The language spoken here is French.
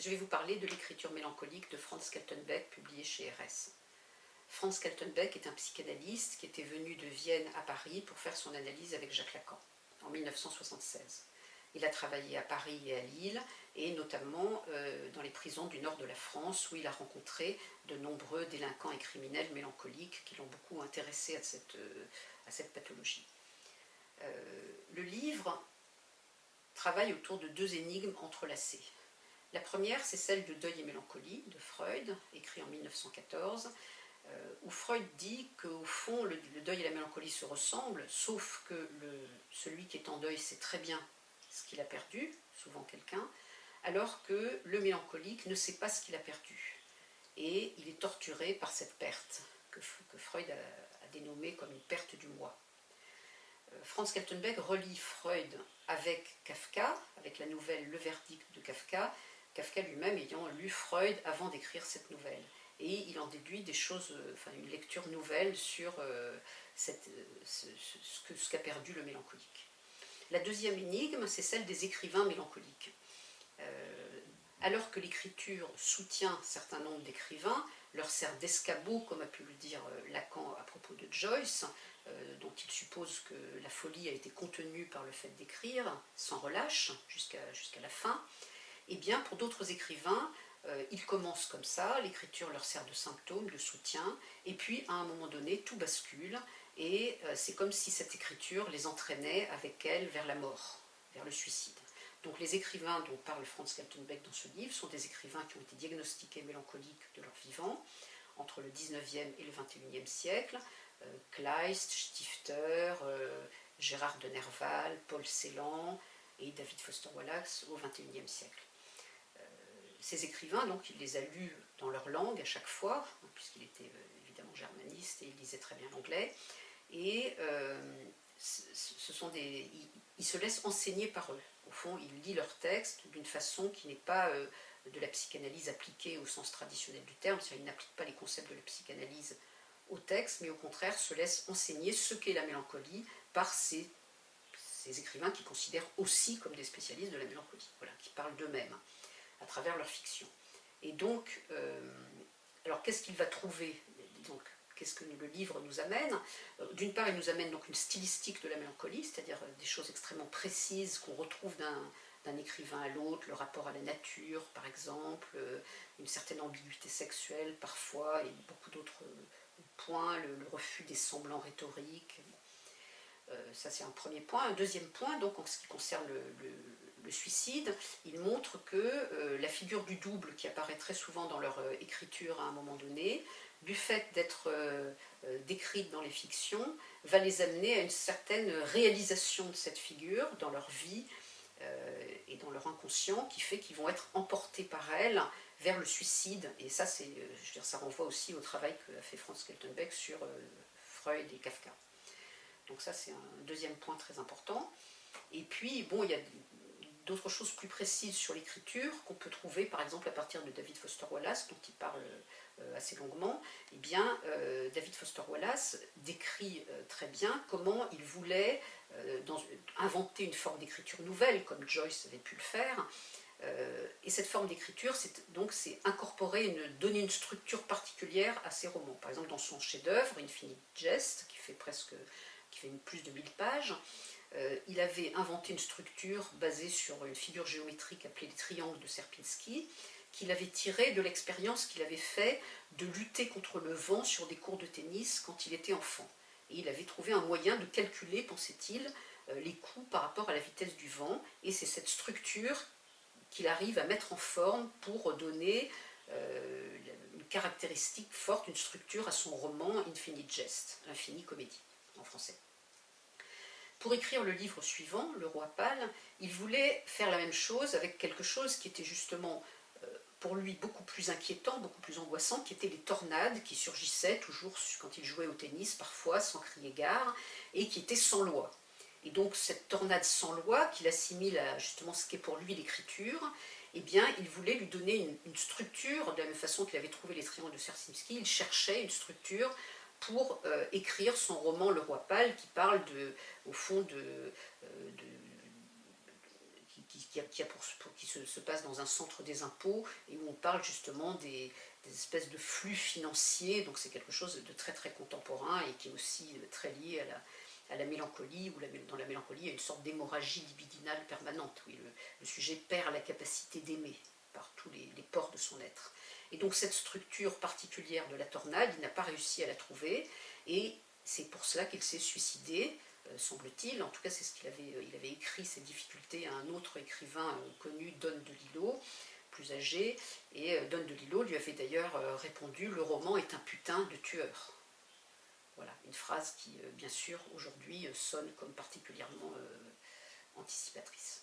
je vais vous parler de l'écriture mélancolique de Franz Kaltenbeck, publié chez RS. Franz Kaltenbeck est un psychanalyste qui était venu de Vienne à Paris pour faire son analyse avec Jacques Lacan en 1976. Il a travaillé à Paris et à Lille, et notamment euh, dans les prisons du nord de la France, où il a rencontré de nombreux délinquants et criminels mélancoliques qui l'ont beaucoup intéressé à cette, euh, pathologie. Euh, le livre travaille autour de deux énigmes entrelacées. La première, c'est celle de Deuil et mélancolie de Freud, écrit en 1914, où Freud dit qu'au fond, le, deuil et la mélancolie se ressemblent, sauf que celui qui est en deuil sait très bien ce qu'il a perdu, souvent quelqu'un, alors que le mélancolique ne sait pas ce qu'il a perdu. Et il est torturé par cette perte, que, Freud a, dénommée comme une perte du moi. Euh, Franz Kaltenbeck relie Freud avec Kafka, avec la nouvelle Le Verdict de Kafka, Kafka lui-même ayant lu Freud avant d'écrire cette nouvelle. Et il en déduit des choses, euh, enfin une lecture nouvelle sur euh, ce qu'a perdu le mélancolique. La deuxième énigme, c'est celle des écrivains mélancoliques. Euh, alors que l'écriture soutient un certain nombre d'écrivains, leur sert d'escabeau, comme a pu le dire euh, Lacan à propos de Joyce, euh, dont il suppose que la folie a été contenue par le fait d'écrire, sans relâche, jusqu'à la fin, eh bien pour d'autres écrivains, ils commencent comme ça, l'écriture leur sert de symptôme, de soutien, et puis à un moment donné, tout bascule, et euh, c'est comme si cette écriture les entraînait avec elle vers la mort, vers le suicide. Donc les écrivains dont parle Franz Kaltenbeck dans ce livre sont des écrivains qui ont été diagnostiqués mélancoliques de leur vivant entre le 19e et le 21e siècle, euh, Kleist, Stifter, euh, Gérard de Nerval, Paul Celan et David Foster Wallace au 21e siècle. Ces écrivains, donc, il les a lus dans leur langue à chaque fois, puisqu'il était évidemment germaniste et il lisait très bien l'anglais, et euh, ce sont des, ils, se laissent enseigner par eux. Au fond, ils lisent leurs textes d'une façon qui n'est pas euh, de la psychanalyse appliquée au sens traditionnel du terme, c'est-à-dire ils n'appliquent pas les concepts de la psychanalyse au texte, mais au contraire se laissent enseigner ce qu'est la mélancolie par ces, ces, écrivains qui considèrent aussi comme des spécialistes de la mélancolie, voilà, qui parlent d'eux-mêmes à travers leur fiction. Et donc, euh, alors qu'est-ce qu'il va trouver donc, qu'est-ce que le livre nous amène? Euh, D'une part, il nous amène donc une stylistique de la mélancolie, c'est-à-dire euh, des choses extrêmement précises qu'on retrouve d'un écrivain à l'autre, le rapport à la nature par exemple, une certaine ambiguïté sexuelle parfois, et beaucoup d'autres points, le, refus des semblants rhétoriques. ça c'est un premier point. Un deuxième point, donc en ce qui concerne le, suicide, il montre que la figure du double qui apparaît très souvent dans leur écriture à un moment donné, du fait d'être euh, euh, décrites dans les fictions, va les amener à une certaine réalisation de cette figure dans leur vie euh, et dans leur inconscient, qui fait qu'ils vont être emportés par elle vers le suicide. Et ça, je veux dire, ça renvoie aussi au travail qu'a fait Franz Keltenbeck sur Freud et Kafka. Donc ça, c'est un deuxième point très important. Et puis, bon, il y a d'autres choses plus précises sur l'écriture qu'on peut trouver, par exemple, à partir de David Foster Wallace, dont il parle euh, assez longuement, eh bien, euh, David Foster Wallace décrit euh, très bien comment il voulait inventer une forme d'écriture nouvelle, comme Joyce avait pu le faire, et cette forme d'écriture, c'est donc c'est incorporer, donner une structure particulière à ses romans. Par exemple, dans son chef-d'œuvre, Infinite Jest, qui fait presque qui fait plus de 1000 pages, il avait inventé une structure basée sur une figure géométrique appelée les triangles de Serpinski, qu'il avait tiré de l'expérience qu'il avait fait de lutter contre le vent sur des cours de tennis quand il était enfant. Et il avait trouvé un moyen de calculer, pensait-il, euh, les coups par rapport à la vitesse du vent, et c'est cette structure qu'il arrive à mettre en forme pour donner euh, une caractéristique forte, une structure à son roman Infinite Jest, Infini Comédie, en français. Pour écrire le livre suivant, Le Roi Pâle, il voulait faire la même chose avec quelque chose qui était justement pour lui beaucoup plus inquiétant, beaucoup plus angoissant, qui étaient les tornades qui surgissaient toujours quand il jouait au tennis, parfois sans crier gare, et qui étaient sans loi. Et donc cette tornade sans loi, qu'il assimile à justement ce qu'est pour lui l'écriture, eh bien il voulait lui donner une, structure, de la même façon qu'il avait trouvé les triangles de Sersimski, il cherchait une structure pour euh, écrire son roman Le Roi Pâle, qui parle de, au fond de, euh, qui, se, passe dans un centre des impôts et où on parle justement des, espèces de flux financiers, donc c'est quelque chose de très très contemporain et qui est aussi très lié à la, mélancolie, ou dans la mélancolie il y a une sorte d'hémorragie libidinale permanente, où le, sujet perd la capacité d'aimer par tous les, ports de son être. Et donc cette structure particulière de la tornade, il n'a pas réussi à la trouver, et c'est pour cela qu'il s'est suicidé, euh, semble-t-il, en tout cas c'est ce qu'il avait, euh, il avait écrit ses difficultés à un autre écrivain euh, connu, Don de Lillo, plus âgé, et Don de Lillo lui avait d'ailleurs répondu « le roman est un putain de tueur ». Voilà, une phrase qui, bien sûr, aujourd'hui sonne comme particulièrement anticipatrice.